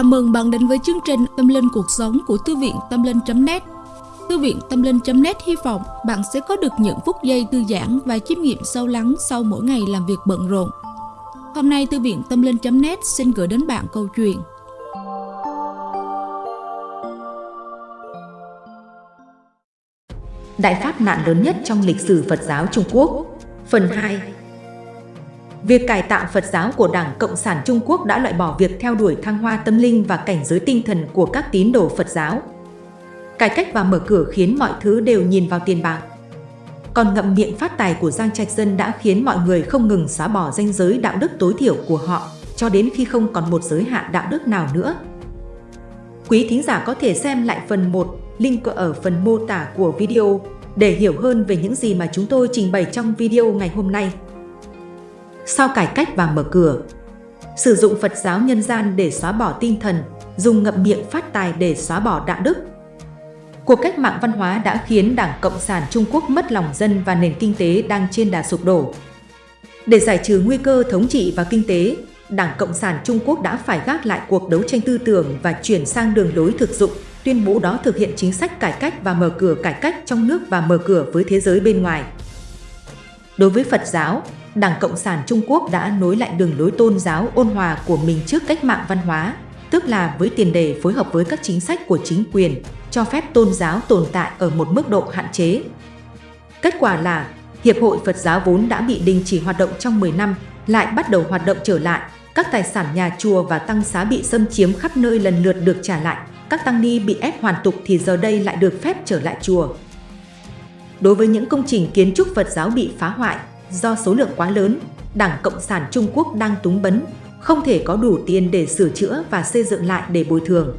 Chào mừng bạn đến với chương trình Tâm Linh Cuộc Sống của Thư viện Tâm Linh.net Thư viện Tâm Linh.net hy vọng bạn sẽ có được những phút giây thư giãn và chiêm nghiệm sâu lắng sau mỗi ngày làm việc bận rộn. Hôm nay, Thư viện Tâm Linh.net xin gửi đến bạn câu chuyện. Đại pháp nạn lớn nhất trong lịch sử Phật giáo Trung Quốc, Phần 2 Việc cải tạo Phật giáo của Đảng Cộng sản Trung Quốc đã loại bỏ việc theo đuổi thăng hoa tâm linh và cảnh giới tinh thần của các tín đồ Phật giáo. Cải cách và mở cửa khiến mọi thứ đều nhìn vào tiền bạc. Còn ngậm miệng phát tài của Giang Trạch Dân đã khiến mọi người không ngừng xóa bỏ danh giới đạo đức tối thiểu của họ cho đến khi không còn một giới hạn đạo đức nào nữa. Quý thính giả có thể xem lại phần 1, link ở phần mô tả của video để hiểu hơn về những gì mà chúng tôi trình bày trong video ngày hôm nay sau cải cách và mở cửa. Sử dụng Phật giáo nhân gian để xóa bỏ tinh thần, dùng ngậm miệng phát tài để xóa bỏ đạo đức. Cuộc cách mạng văn hóa đã khiến Đảng Cộng sản Trung Quốc mất lòng dân và nền kinh tế đang trên đà sụp đổ. Để giải trừ nguy cơ thống trị và kinh tế, Đảng Cộng sản Trung Quốc đã phải gác lại cuộc đấu tranh tư tưởng và chuyển sang đường lối thực dụng, tuyên bố đó thực hiện chính sách cải cách và mở cửa cải cách trong nước và mở cửa với thế giới bên ngoài. Đối với Phật giáo, Đảng Cộng sản Trung Quốc đã nối lại đường lối tôn giáo ôn hòa của mình trước cách mạng văn hóa, tức là với tiền đề phối hợp với các chính sách của chính quyền, cho phép tôn giáo tồn tại ở một mức độ hạn chế. Kết quả là, Hiệp hội Phật giáo vốn đã bị đình chỉ hoạt động trong 10 năm, lại bắt đầu hoạt động trở lại, các tài sản nhà chùa và tăng xá bị xâm chiếm khắp nơi lần lượt được trả lại, các tăng ni bị ép hoàn tục thì giờ đây lại được phép trở lại chùa. Đối với những công trình kiến trúc Phật giáo bị phá hoại, Do số lượng quá lớn, Đảng Cộng sản Trung Quốc đang túng bấn, không thể có đủ tiền để sửa chữa và xây dựng lại để bồi thường.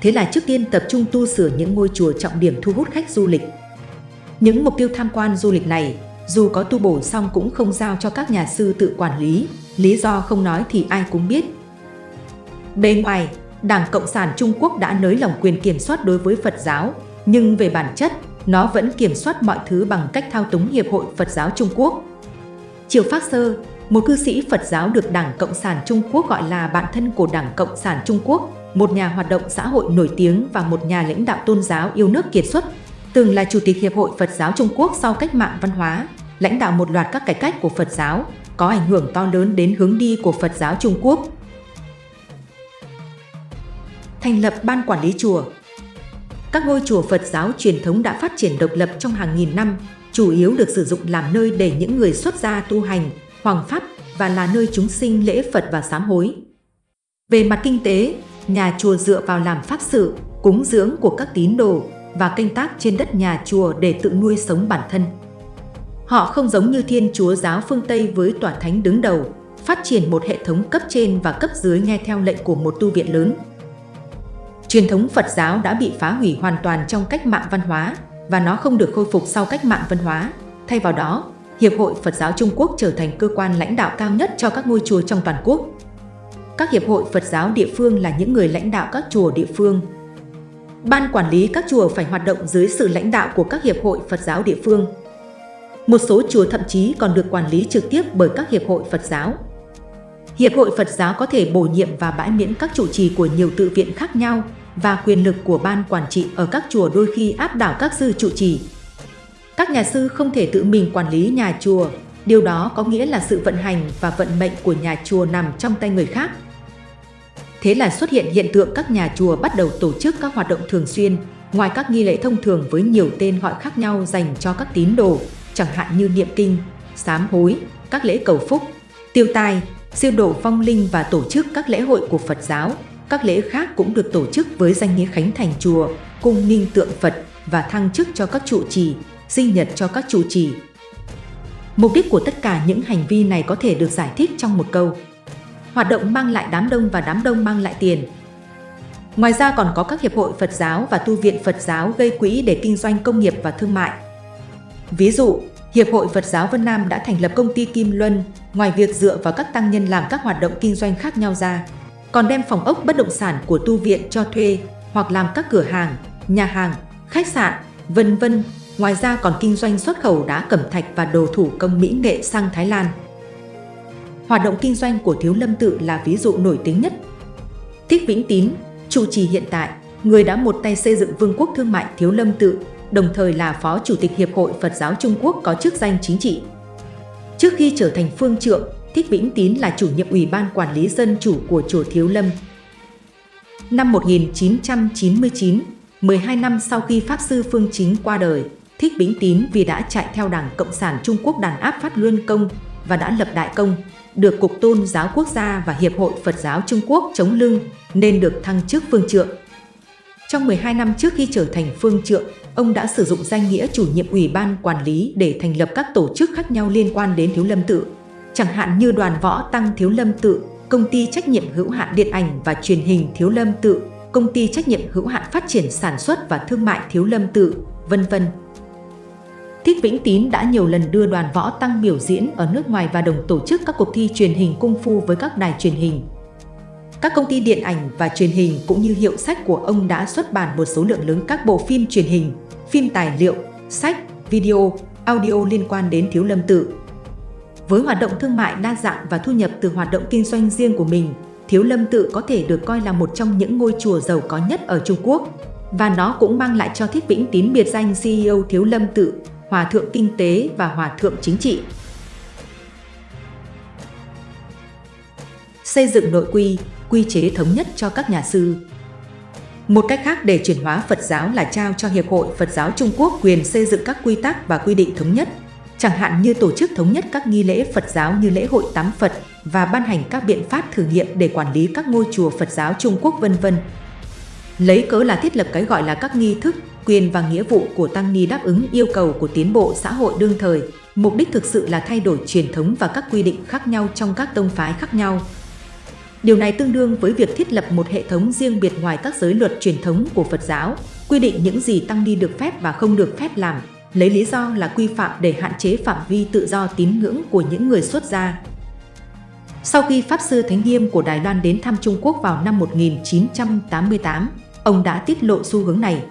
Thế là trước tiên tập trung tu sửa những ngôi chùa trọng điểm thu hút khách du lịch. Những mục tiêu tham quan du lịch này, dù có tu bổ xong cũng không giao cho các nhà sư tự quản lý, lý do không nói thì ai cũng biết. Bên ngoài, Đảng Cộng sản Trung Quốc đã nới lỏng quyền kiểm soát đối với Phật giáo, nhưng về bản chất, nó vẫn kiểm soát mọi thứ bằng cách thao túng Hiệp hội Phật giáo Trung Quốc. Triều Phát Sơ, một cư sĩ Phật giáo được Đảng Cộng sản Trung Quốc gọi là bạn thân của Đảng Cộng sản Trung Quốc, một nhà hoạt động xã hội nổi tiếng và một nhà lãnh đạo tôn giáo yêu nước kiệt xuất, từng là Chủ tịch Hiệp hội Phật giáo Trung Quốc sau cách mạng văn hóa, lãnh đạo một loạt các cải cách của Phật giáo, có ảnh hưởng to lớn đến hướng đi của Phật giáo Trung Quốc. Thành lập Ban Quản lý Chùa các ngôi chùa Phật giáo truyền thống đã phát triển độc lập trong hàng nghìn năm, chủ yếu được sử dụng làm nơi để những người xuất gia tu hành, hoàng pháp và là nơi chúng sinh lễ Phật và sám hối. Về mặt kinh tế, nhà chùa dựa vào làm pháp sự, cúng dưỡng của các tín đồ và canh tác trên đất nhà chùa để tự nuôi sống bản thân. Họ không giống như Thiên Chúa giáo phương Tây với tòa thánh đứng đầu, phát triển một hệ thống cấp trên và cấp dưới nghe theo lệnh của một tu viện lớn. Truyền thống Phật giáo đã bị phá hủy hoàn toàn trong cách mạng văn hóa và nó không được khôi phục sau cách mạng văn hóa. Thay vào đó, Hiệp hội Phật giáo Trung Quốc trở thành cơ quan lãnh đạo cao nhất cho các ngôi chùa trong toàn quốc. Các hiệp hội Phật giáo địa phương là những người lãnh đạo các chùa địa phương. Ban quản lý các chùa phải hoạt động dưới sự lãnh đạo của các hiệp hội Phật giáo địa phương. Một số chùa thậm chí còn được quản lý trực tiếp bởi các hiệp hội Phật giáo. Hiệp hội Phật giáo có thể bổ nhiệm và bãi miễn các trụ trì của nhiều tự viện khác nhau và quyền lực của ban quản trị ở các chùa đôi khi áp đảo các sư trụ trì. Các nhà sư không thể tự mình quản lý nhà chùa, điều đó có nghĩa là sự vận hành và vận mệnh của nhà chùa nằm trong tay người khác. Thế là xuất hiện hiện tượng các nhà chùa bắt đầu tổ chức các hoạt động thường xuyên, ngoài các nghi lễ thông thường với nhiều tên gọi khác nhau dành cho các tín đồ, chẳng hạn như niệm kinh, sám hối, các lễ cầu phúc, tiêu tai, siêu độ phong linh và tổ chức các lễ hội của Phật giáo, các lễ khác cũng được tổ chức với danh nghĩa khánh thành chùa, cung ninh tượng Phật và thăng chức cho các trụ trì, sinh nhật cho các trụ trì. Mục đích của tất cả những hành vi này có thể được giải thích trong một câu. Hoạt động mang lại đám đông và đám đông mang lại tiền. Ngoài ra còn có các hiệp hội Phật giáo và tu viện Phật giáo gây quỹ để kinh doanh công nghiệp và thương mại. Ví dụ, Hiệp hội Phật giáo Vân Nam đã thành lập công ty Kim Luân, ngoài việc dựa vào các tăng nhân làm các hoạt động kinh doanh khác nhau ra, còn đem phòng ốc bất động sản của tu viện cho thuê hoặc làm các cửa hàng, nhà hàng, khách sạn, vân vân. Ngoài ra còn kinh doanh xuất khẩu đá cẩm thạch và đồ thủ công mỹ nghệ sang Thái Lan. Hoạt động kinh doanh của Thiếu Lâm Tự là ví dụ nổi tiếng nhất. Thích Vĩnh Tín, chủ trì hiện tại, người đã một tay xây dựng Vương quốc Thương mại Thiếu Lâm Tự, đồng thời là Phó Chủ tịch Hiệp hội Phật giáo Trung Quốc có chức danh chính trị. Trước khi trở thành phương trượng, Thích Vĩnh Tín là chủ nhiệm Ủy ban Quản lý Dân chủ của Chùa Thiếu Lâm. Năm 1999, 12 năm sau khi Pháp Sư Phương Chính qua đời, Thích Vĩnh Tín vì đã chạy theo Đảng Cộng sản Trung Quốc đàn áp phát luân công và đã lập đại công, được Cục Tôn giáo Quốc gia và Hiệp hội Phật giáo Trung Quốc chống lưng nên được thăng chức phương trượng. Trong 12 năm trước khi trở thành phương trượng, ông đã sử dụng danh nghĩa chủ nhiệm ủy ban quản lý để thành lập các tổ chức khác nhau liên quan đến Thiếu Lâm Tự, chẳng hạn như đoàn võ tăng Thiếu Lâm Tự, công ty trách nhiệm hữu hạn điện ảnh và truyền hình Thiếu Lâm Tự, công ty trách nhiệm hữu hạn phát triển sản xuất và thương mại Thiếu Lâm Tự, vân vân. Thích Vĩnh Tín đã nhiều lần đưa đoàn võ tăng biểu diễn ở nước ngoài và đồng tổ chức các cuộc thi truyền hình cung phu với các đài truyền hình. Các công ty điện ảnh và truyền hình cũng như hiệu sách của ông đã xuất bản một số lượng lớn các bộ phim truyền hình, phim tài liệu, sách, video, audio liên quan đến Thiếu Lâm Tự. Với hoạt động thương mại đa dạng và thu nhập từ hoạt động kinh doanh riêng của mình, Thiếu Lâm Tự có thể được coi là một trong những ngôi chùa giàu có nhất ở Trung Quốc. Và nó cũng mang lại cho Thích Vĩnh Tín biệt danh CEO Thiếu Lâm Tự, Hòa thượng Kinh tế và Hòa thượng Chính trị. Xây dựng nội quy, quy chế thống nhất cho các nhà sư. Một cách khác để chuyển hóa Phật giáo là trao cho Hiệp hội Phật giáo Trung Quốc quyền xây dựng các quy tắc và quy định thống nhất, chẳng hạn như tổ chức thống nhất các nghi lễ Phật giáo như lễ hội tắm Phật và ban hành các biện pháp thử nghiệm để quản lý các ngôi chùa Phật giáo Trung Quốc vân vân. Lấy cớ là thiết lập cái gọi là các nghi thức, quyền và nghĩa vụ của tăng ni đáp ứng yêu cầu của tiến bộ xã hội đương thời, mục đích thực sự là thay đổi truyền thống và các quy định khác nhau trong các tông phái khác nhau, Điều này tương đương với việc thiết lập một hệ thống riêng biệt ngoài các giới luật truyền thống của Phật giáo, quy định những gì tăng ni được phép và không được phép làm, lấy lý do là quy phạm để hạn chế phạm vi tự do tín ngưỡng của những người xuất gia. Sau khi Pháp Sư Thánh Nghiêm của Đài Loan đến thăm Trung Quốc vào năm 1988, ông đã tiết lộ xu hướng này.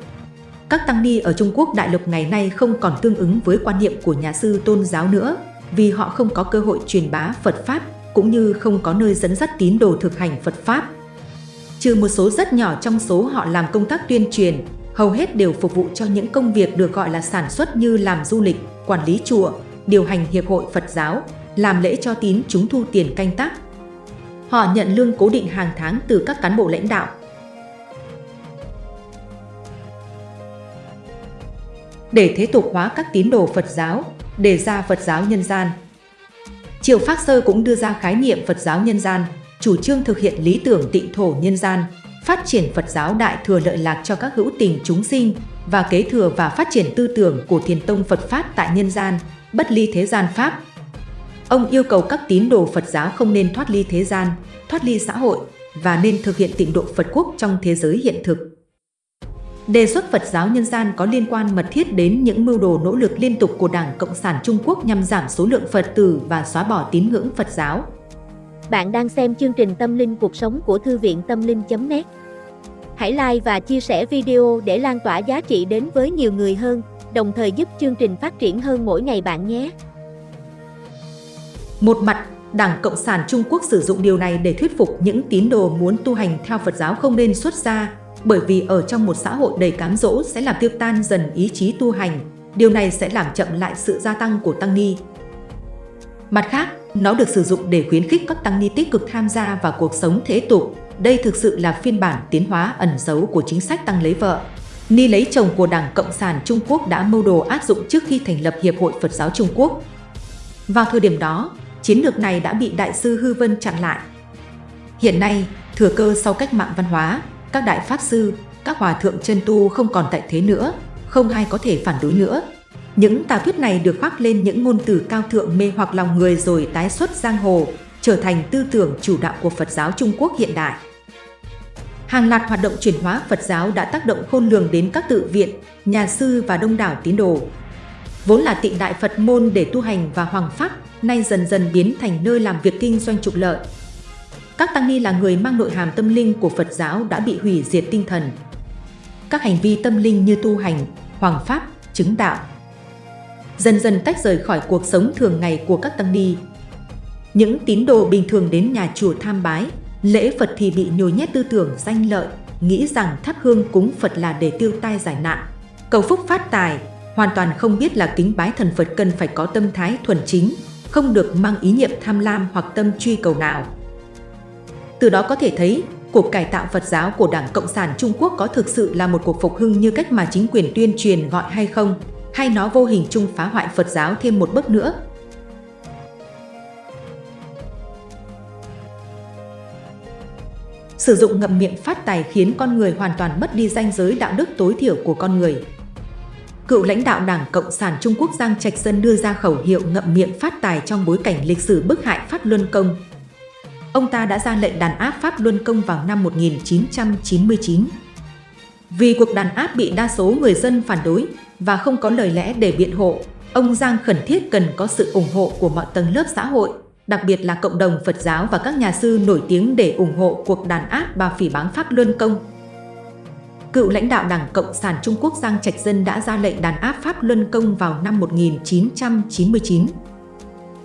Các tăng ni ở Trung Quốc đại lục ngày nay không còn tương ứng với quan niệm của nhà sư tôn giáo nữa, vì họ không có cơ hội truyền bá Phật Pháp cũng như không có nơi dẫn dắt tín đồ thực hành Phật Pháp. Trừ một số rất nhỏ trong số họ làm công tác tuyên truyền, hầu hết đều phục vụ cho những công việc được gọi là sản xuất như làm du lịch, quản lý chùa, điều hành hiệp hội Phật giáo, làm lễ cho tín chúng thu tiền canh tác. Họ nhận lương cố định hàng tháng từ các cán bộ lãnh đạo. Để thế tục hóa các tín đồ Phật giáo, đề ra Phật giáo nhân gian, Triều Phác Sơ cũng đưa ra khái niệm Phật giáo nhân gian, chủ trương thực hiện lý tưởng tịnh thổ nhân gian, phát triển Phật giáo đại thừa lợi lạc cho các hữu tình chúng sinh và kế thừa và phát triển tư tưởng của thiền tông Phật Pháp tại nhân gian, bất ly thế gian Pháp. Ông yêu cầu các tín đồ Phật giáo không nên thoát ly thế gian, thoát ly xã hội và nên thực hiện tịnh độ Phật quốc trong thế giới hiện thực. Đề xuất Phật giáo nhân gian có liên quan mật thiết đến những mưu đồ nỗ lực liên tục của Đảng Cộng sản Trung Quốc nhằm giảm số lượng Phật tử và xóa bỏ tín ngưỡng Phật giáo. Bạn đang xem chương trình Tâm linh cuộc sống của Thư viện Tâm linh.net Hãy like và chia sẻ video để lan tỏa giá trị đến với nhiều người hơn, đồng thời giúp chương trình phát triển hơn mỗi ngày bạn nhé. Một mặt, Đảng Cộng sản Trung Quốc sử dụng điều này để thuyết phục những tín đồ muốn tu hành theo Phật giáo không nên xuất gia, bởi vì ở trong một xã hội đầy cám dỗ sẽ làm tiêu tan dần ý chí tu hành, điều này sẽ làm chậm lại sự gia tăng của tăng ni. Mặt khác, nó được sử dụng để khuyến khích các tăng ni tích cực tham gia vào cuộc sống thế tục. Đây thực sự là phiên bản tiến hóa ẩn giấu của chính sách tăng lấy vợ. Ni lấy chồng của Đảng Cộng sản Trung Quốc đã mưu đồ áp dụng trước khi thành lập Hiệp hội Phật giáo Trung Quốc. Vào thời điểm đó, chiến lược này đã bị Đại sư Hư Vân chặn lại. Hiện nay, thừa cơ sau cách mạng văn hóa, các đại pháp sư, các hòa thượng chân tu không còn tại thế nữa, không ai có thể phản đối nữa. Những tà thuyết này được khoác lên những ngôn từ cao thượng mê hoặc lòng người rồi tái xuất giang hồ, trở thành tư tưởng chủ đạo của Phật giáo Trung Quốc hiện đại. Hàng loạt hoạt động chuyển hóa Phật giáo đã tác động khôn lường đến các tự viện, nhà sư và đông đảo tín đồ. Vốn là tịnh đại Phật môn để tu hành và hoàng pháp, nay dần dần biến thành nơi làm việc kinh doanh trục lợi, các tăng ni là người mang nội hàm tâm linh của Phật giáo đã bị hủy diệt tinh thần. Các hành vi tâm linh như tu hành, hoàng pháp, chứng đạo dần dần tách rời khỏi cuộc sống thường ngày của các tăng ni. Những tín đồ bình thường đến nhà chùa tham bái, Lễ Phật thì bị nhồi nhét tư tưởng danh lợi, nghĩ rằng thắp hương cúng Phật là để tiêu tai giải nạn, cầu phúc phát tài, hoàn toàn không biết là kính bái thần Phật cần phải có tâm thái thuần chính, không được mang ý niệm tham lam hoặc tâm truy cầu nào. Từ đó có thể thấy, cuộc cải tạo Phật giáo của Đảng Cộng sản Trung Quốc có thực sự là một cuộc phục hưng như cách mà chính quyền tuyên truyền gọi hay không, hay nó vô hình chung phá hoại Phật giáo thêm một bước nữa. Sử dụng ngậm miệng phát tài khiến con người hoàn toàn mất đi danh giới đạo đức tối thiểu của con người. Cựu lãnh đạo Đảng Cộng sản Trung Quốc Giang Trạch Dân đưa ra khẩu hiệu ngậm miệng phát tài trong bối cảnh lịch sử bức hại Pháp Luân Công. Ông ta đã ra lệnh đàn áp Pháp Luân Công vào năm 1999. Vì cuộc đàn áp bị đa số người dân phản đối và không có lời lẽ để biện hộ, ông Giang khẩn thiết cần có sự ủng hộ của mọi tầng lớp xã hội, đặc biệt là cộng đồng Phật giáo và các nhà sư nổi tiếng để ủng hộ cuộc đàn áp và phỉ báng Pháp Luân Công. Cựu lãnh đạo Đảng Cộng sản Trung Quốc Giang Trạch Dân đã ra lệnh đàn áp Pháp Luân Công vào năm 1999.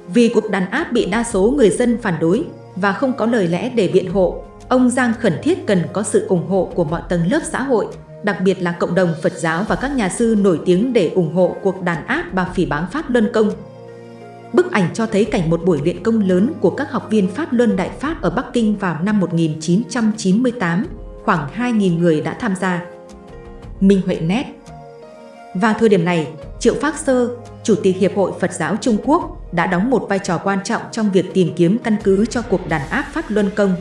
Vì cuộc đàn áp bị đa số người dân phản đối và không có lời lẽ để biện hộ, ông Giang khẩn thiết cần có sự ủng hộ của mọi tầng lớp xã hội, đặc biệt là cộng đồng Phật giáo và các nhà sư nổi tiếng để ủng hộ cuộc đàn áp và phỉ báng Pháp Luân Công. Bức ảnh cho thấy cảnh một buổi luyện công lớn của các học viên Pháp Luân Đại Pháp ở Bắc Kinh vào năm 1998, khoảng 2.000 người đã tham gia. Minh Huệ Nét Vào thời điểm này, Triệu Phác Sơ, Chủ tịch Hiệp hội Phật giáo Trung Quốc, đã đóng một vai trò quan trọng trong việc tìm kiếm căn cứ cho cuộc đàn áp Pháp Luân Công.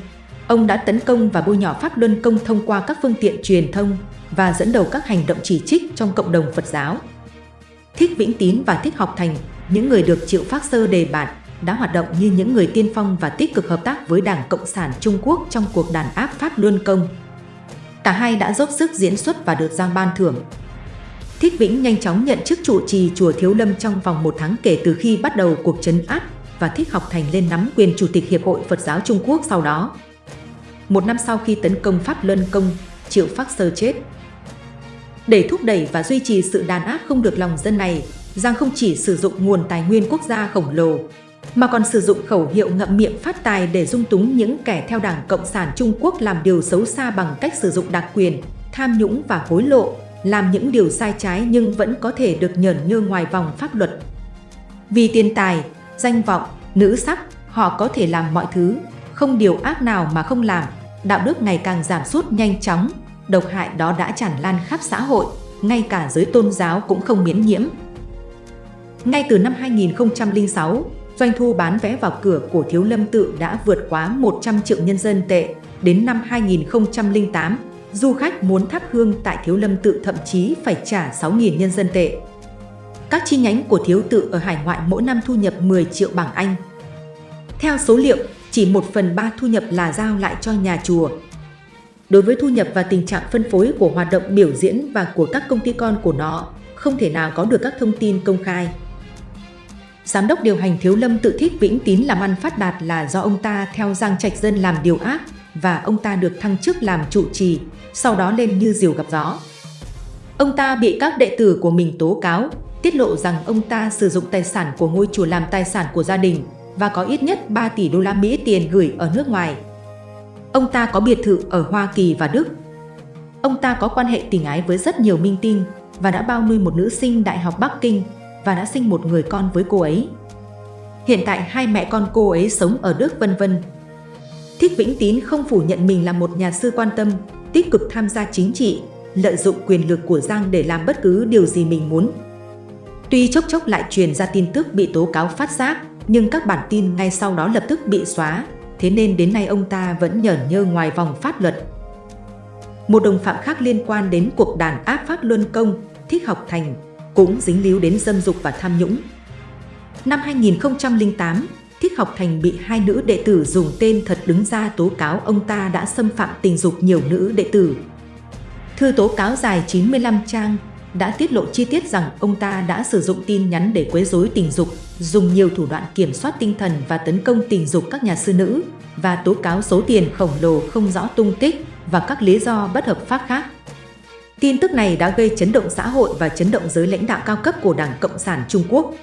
Ông đã tấn công và bôi nhọ Pháp Luân Công thông qua các phương tiện truyền thông và dẫn đầu các hành động chỉ trích trong cộng đồng Phật giáo. Thích Vĩnh Tín và Thích Học Thành những người được Triệu Phác Sơ đề bạt đã hoạt động như những người tiên phong và tích cực hợp tác với Đảng Cộng sản Trung Quốc trong cuộc đàn áp Pháp Luân Công. Cả hai đã dốc sức diễn xuất và được giao ban thưởng. Thích Vĩnh nhanh chóng nhận chức trụ trì chùa Thiếu Lâm trong vòng một tháng kể từ khi bắt đầu cuộc chấn áp và Thích Học Thành lên nắm quyền Chủ tịch Hiệp hội Phật giáo Trung Quốc sau đó. Một năm sau khi tấn công Pháp Luân Công, Triệu Phác Sơ chết. Để thúc đẩy và duy trì sự đàn áp không được lòng dân này, Giang không chỉ sử dụng nguồn tài nguyên quốc gia khổng lồ, mà còn sử dụng khẩu hiệu ngậm miệng phát tài để dung túng những kẻ theo Đảng Cộng sản Trung Quốc làm điều xấu xa bằng cách sử dụng đặc quyền, tham nhũng và hối lộ, làm những điều sai trái nhưng vẫn có thể được nhờn nhơ ngoài vòng pháp luật. Vì tiền tài, danh vọng, nữ sắc, họ có thể làm mọi thứ, không điều ác nào mà không làm, đạo đức ngày càng giảm sút nhanh chóng, độc hại đó đã tràn lan khắp xã hội, ngay cả giới tôn giáo cũng không miễn nhiễm. Ngay từ năm 2006, doanh thu bán vé vào cửa của Thiếu Lâm Tự đã vượt quá 100 triệu nhân dân tệ. Đến năm 2008, du khách muốn thắp hương tại Thiếu Lâm Tự thậm chí phải trả 6.000 nhân dân tệ. Các chi nhánh của Thiếu Tự ở hải ngoại mỗi năm thu nhập 10 triệu bảng Anh. Theo số liệu, chỉ 1 phần 3 thu nhập là giao lại cho nhà chùa. Đối với thu nhập và tình trạng phân phối của hoạt động biểu diễn và của các công ty con của nó, không thể nào có được các thông tin công khai. Giám đốc điều hành Thiếu Lâm tự thích Vĩnh Tín làm ăn phát đạt là do ông ta theo Giang Trạch Dân làm điều ác và ông ta được thăng chức làm trụ trì, sau đó lên như diều gặp gió. Ông ta bị các đệ tử của mình tố cáo, tiết lộ rằng ông ta sử dụng tài sản của ngôi chùa làm tài sản của gia đình và có ít nhất 3 tỷ đô la Mỹ tiền gửi ở nước ngoài. Ông ta có biệt thự ở Hoa Kỳ và Đức. Ông ta có quan hệ tình ái với rất nhiều minh tinh và đã bao nuôi một nữ sinh Đại học Bắc Kinh và đã sinh một người con với cô ấy. Hiện tại hai mẹ con cô ấy sống ở Đức vân vân. Thích Vĩnh Tín không phủ nhận mình là một nhà sư quan tâm, tích cực tham gia chính trị, lợi dụng quyền lực của Giang để làm bất cứ điều gì mình muốn. Tuy chốc chốc lại truyền ra tin tức bị tố cáo phát giác, nhưng các bản tin ngay sau đó lập tức bị xóa, thế nên đến nay ông ta vẫn nhởn nhơ ngoài vòng pháp luật. Một đồng phạm khác liên quan đến cuộc đàn áp Pháp Luân Công, Thích Học Thành, cũng dính líu đến dâm dục và tham nhũng. Năm 2008, Thích Học Thành bị hai nữ đệ tử dùng tên thật đứng ra tố cáo ông ta đã xâm phạm tình dục nhiều nữ đệ tử. Thư tố cáo dài 95 trang đã tiết lộ chi tiết rằng ông ta đã sử dụng tin nhắn để quấy rối tình dục, dùng nhiều thủ đoạn kiểm soát tinh thần và tấn công tình dục các nhà sư nữ và tố cáo số tiền khổng lồ không rõ tung tích và các lý do bất hợp pháp khác. Tin tức này đã gây chấn động xã hội và chấn động giới lãnh đạo cao cấp của Đảng Cộng sản Trung Quốc.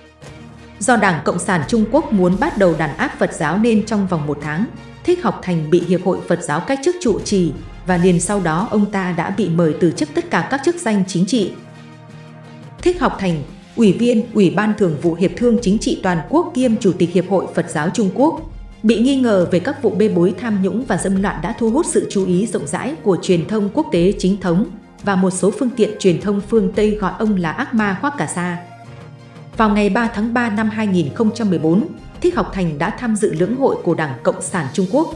Do Đảng Cộng sản Trung Quốc muốn bắt đầu đàn áp Phật giáo nên trong vòng một tháng, Thích Học Thành bị Hiệp hội Phật giáo cách chức trụ trì và liền sau đó ông ta đã bị mời từ chức tất cả các chức danh chính trị. Thích Học Thành, Ủy viên Ủy ban Thường vụ Hiệp thương Chính trị Toàn quốc kiêm Chủ tịch Hiệp hội Phật giáo Trung Quốc, bị nghi ngờ về các vụ bê bối tham nhũng và dâm loạn đã thu hút sự chú ý rộng rãi của truyền thông quốc tế chính thống và một số phương tiện truyền thông phương Tây gọi ông là ác ma khoác cả sa. Vào ngày 3 tháng 3 năm 2014, Thích Học Thành đã tham dự lưỡng hội của Đảng Cộng sản Trung Quốc.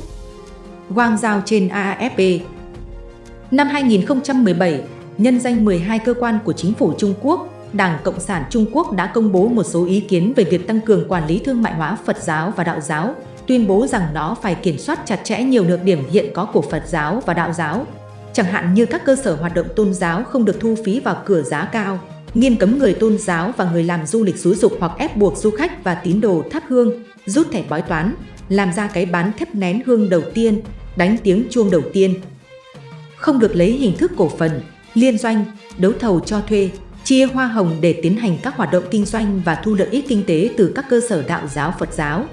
Quang giao trên AFP. Năm 2017, nhân danh 12 cơ quan của chính phủ Trung Quốc, Đảng Cộng sản Trung Quốc đã công bố một số ý kiến về việc tăng cường quản lý thương mại hóa Phật giáo và đạo giáo, tuyên bố rằng nó phải kiểm soát chặt chẽ nhiều nhược điểm hiện có của Phật giáo và đạo giáo, chẳng hạn như các cơ sở hoạt động tôn giáo không được thu phí vào cửa giá cao, nghiêm cấm người tôn giáo và người làm du lịch xúi dục hoặc ép buộc du khách và tín đồ thắp hương, rút thẻ bói toán, làm ra cái bán thép nén hương đầu tiên, đánh tiếng chuông đầu tiên. Không được lấy hình thức cổ phần, liên doanh, đấu thầu cho thuê, chia hoa hồng để tiến hành các hoạt động kinh doanh và thu lợi ích kinh tế từ các cơ sở đạo giáo Phật giáo.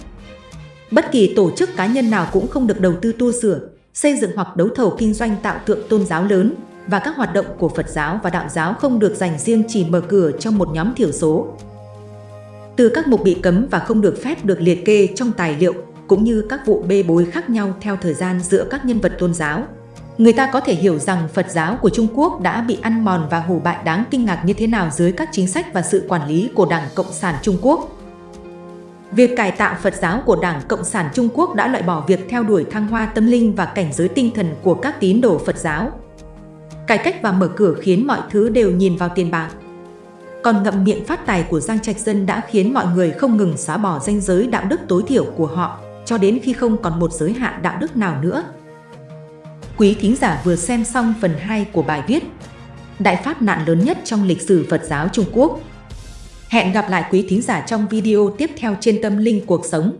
Bất kỳ tổ chức cá nhân nào cũng không được đầu tư tu sửa, xây dựng hoặc đấu thầu kinh doanh tạo tượng tôn giáo lớn và các hoạt động của Phật giáo và đạo giáo không được dành riêng chỉ mở cửa cho một nhóm thiểu số. Từ các mục bị cấm và không được phép được liệt kê trong tài liệu cũng như các vụ bê bối khác nhau theo thời gian giữa các nhân vật tôn giáo. Người ta có thể hiểu rằng Phật giáo của Trung Quốc đã bị ăn mòn và hủ bại đáng kinh ngạc như thế nào dưới các chính sách và sự quản lý của Đảng Cộng sản Trung Quốc. Việc cải tạo Phật giáo của Đảng Cộng sản Trung Quốc đã loại bỏ việc theo đuổi thăng hoa tâm linh và cảnh giới tinh thần của các tín đồ Phật giáo. Cải cách và mở cửa khiến mọi thứ đều nhìn vào tiền bạc. Còn ngậm miệng phát tài của Giang Trạch Dân đã khiến mọi người không ngừng xóa bỏ danh giới đạo đức tối thiểu của họ, cho đến khi không còn một giới hạn đạo đức nào nữa. Quý thính giả vừa xem xong phần 2 của bài viết Đại pháp nạn lớn nhất trong lịch sử Phật giáo Trung Quốc Hẹn gặp lại quý thính giả trong video tiếp theo trên Tâm Linh Cuộc Sống.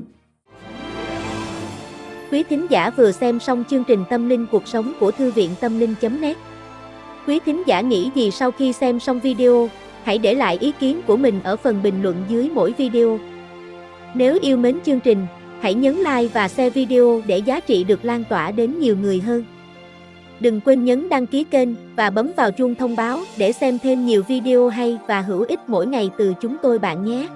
Quý thính giả vừa xem xong chương trình Tâm Linh Cuộc Sống của Thư viện Tâm Linh.net Quý thính giả nghĩ gì sau khi xem xong video, hãy để lại ý kiến của mình ở phần bình luận dưới mỗi video. Nếu yêu mến chương trình, hãy nhấn like và share video để giá trị được lan tỏa đến nhiều người hơn. Đừng quên nhấn đăng ký kênh và bấm vào chuông thông báo để xem thêm nhiều video hay và hữu ích mỗi ngày từ chúng tôi bạn nhé.